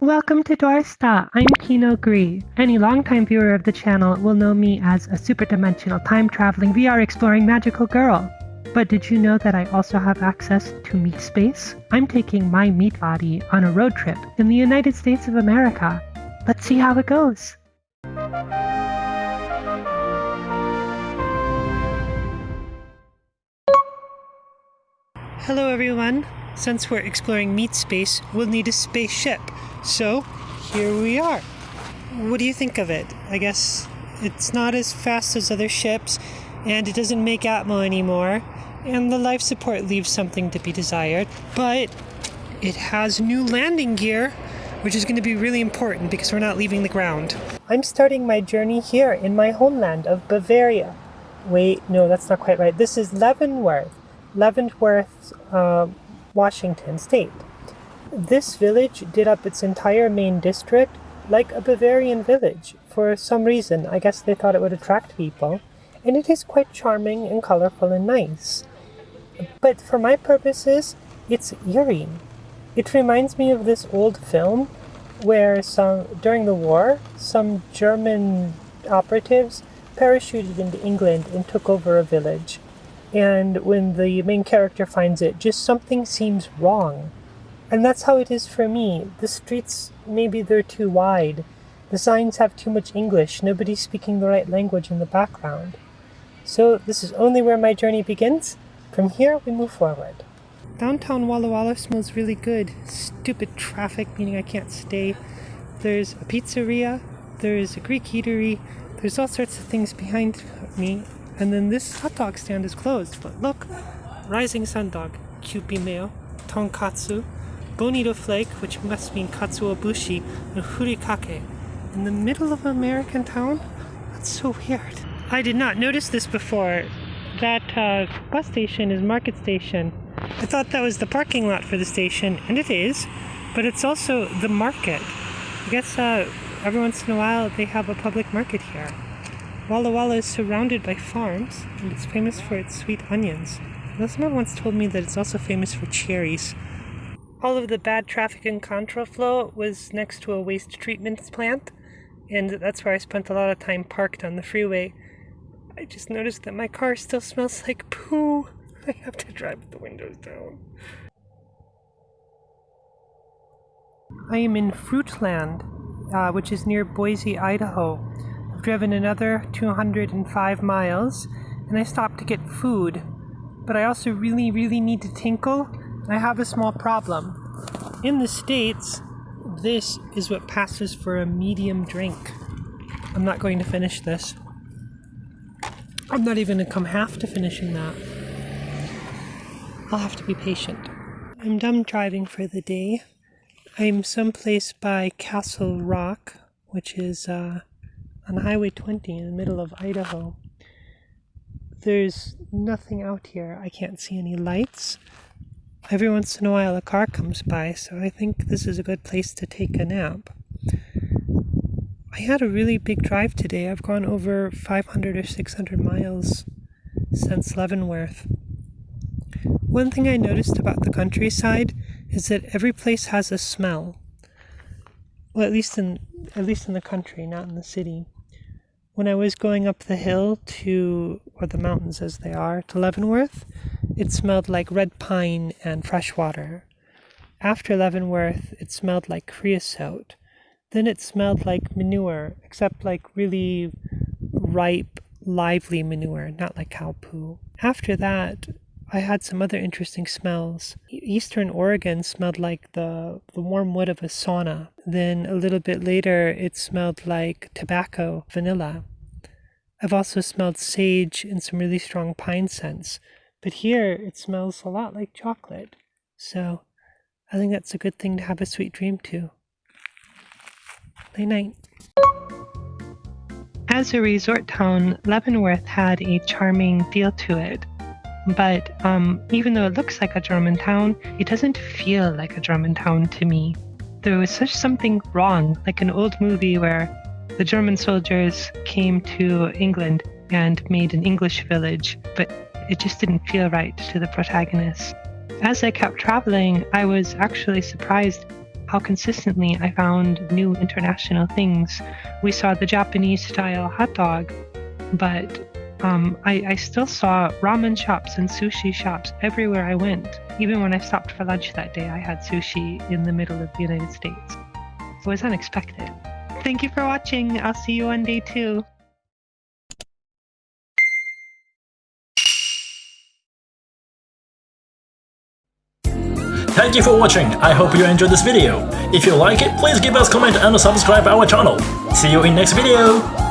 Welcome to Dorsta. I'm Kino Gree. Any longtime viewer of the channel will know me as a superdimensional time traveling VR exploring magical girl. But did you know that I also have access to meat space? I'm taking my meat body on a road trip in the United States of America. Let's see how it goes. Hello everyone. Since we're exploring meat space, we'll need a spaceship. So, here we are. What do you think of it? I guess it's not as fast as other ships, and it doesn't make Atmo anymore, and the life support leaves something to be desired, but it has new landing gear, which is going to be really important because we're not leaving the ground. I'm starting my journey here in my homeland of Bavaria. Wait, no, that's not quite right. This is Leavenworth, Leavenworth, uh, Washington State. This village did up its entire main district like a Bavarian village. For some reason, I guess they thought it would attract people, and it is quite charming and colorful and nice. But for my purposes, it's eerie. It reminds me of this old film where some during the war, some German operatives parachuted into England and took over a village. And when the main character finds it, just something seems wrong. And that's how it is for me. The streets, maybe they're too wide. The signs have too much English, nobody speaking the right language in the background. So this is only where my journey begins. From here, we move forward. Downtown Walla Walla smells really good. Stupid traffic, meaning I can't stay. There's a pizzeria, there's a Greek eatery, there's all sorts of things behind me, and then this hot dog stand is closed. But look, Rising Sun Dog, Kewpie Mayo, Tonkatsu, Bonito Flake, which must mean Katsuobushi, and Furikake. In the middle of an American town? That's so weird. I did not notice this before. That uh, bus station is Market Station. I thought that was the parking lot for the station, and it is, but it's also the market. I guess uh, every once in a while they have a public market here. Walla Walla is surrounded by farms, and it's famous for its sweet onions. Someone once told me that it's also famous for cherries. All of the bad traffic and contraflow was next to a waste treatment plant, and that's where I spent a lot of time parked on the freeway. I just noticed that my car still smells like poo. I have to drive the windows down. I am in Fruitland, uh, which is near Boise, Idaho. I've driven another 205 miles, and I stopped to get food. But I also really, really need to tinkle. I have a small problem. In the States, this is what passes for a medium drink. I'm not going to finish this. I'm not even to come half to finishing that. I'll have to be patient. I'm done driving for the day. I'm someplace by Castle Rock, which is uh, on Highway 20 in the middle of Idaho. There's nothing out here. I can't see any lights. Every once in a while a car comes by, so I think this is a good place to take a nap. I had a really big drive today. I've gone over 500 or 600 miles since Leavenworth. One thing I noticed about the countryside is that every place has a smell. Well, at least in at least in the country, not in the city. When I was going up the hill to, or the mountains as they are, to Leavenworth, it smelled like red pine and fresh water. After Leavenworth, it smelled like creosote. Then it smelled like manure, except like really ripe, lively manure, not like cow poo. After that, I had some other interesting smells. Eastern Oregon smelled like the, the warm wood of a sauna. Then a little bit later, it smelled like tobacco, vanilla. I've also smelled sage and some really strong pine scents. But here, it smells a lot like chocolate. So I think that's a good thing to have a sweet dream to. Late night. As a resort town, Leavenworth had a charming feel to it. But um, even though it looks like a German town, it doesn't feel like a German town to me. There was such something wrong, like an old movie where the German soldiers came to England and made an English village, but it just didn't feel right to the protagonist. As I kept traveling, I was actually surprised how consistently I found new international things. We saw the Japanese style hot dog, but um, I, I still saw ramen shops and sushi shops everywhere I went. Even when I stopped for lunch that day, I had sushi in the middle of the United States. It was unexpected. Thank you for watching. I'll see you on day two. Thank you for watching, I hope you enjoyed this video. If you like it, please give us comment and subscribe our channel. See you in next video!